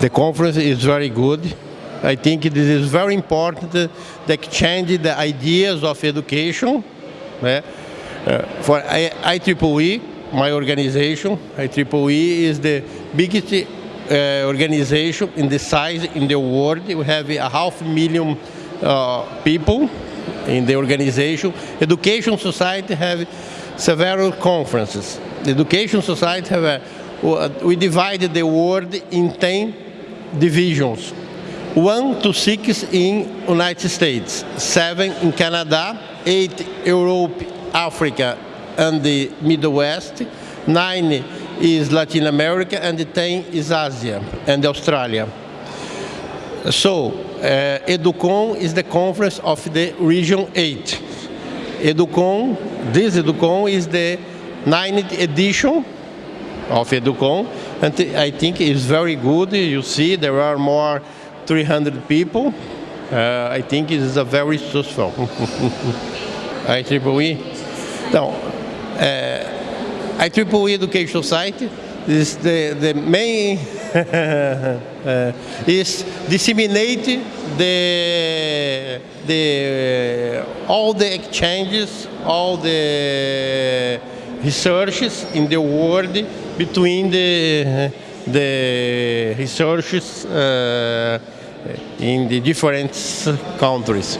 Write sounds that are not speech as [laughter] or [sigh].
The conference is very good. I think this is very important to exchange the ideas of education. Uh, for I, IEEE, my organization, IEEE is the biggest uh, organization in the size in the world. We have a half million uh, people in the organization. Education Society have several conferences. The Education Society have a, we divided the world in 10 divisions. One to six in United States, seven in Canada, eight Europe, Africa, and the Middle West, nine is Latin America, and 10 is Asia and Australia. So, uh, EduCon is the conference of the Region 8. EduCon, this EduCon is the ninth edition of EduCon, and I think it's very good. You see, there are more 300 people. Uh, I think it is a very successful. IEEE. Então, é, IEEE Education Site is the, the main [laughs] uh, is disseminate the the all the exchanges, all the researches in the world between the the researches uh, in the different countries.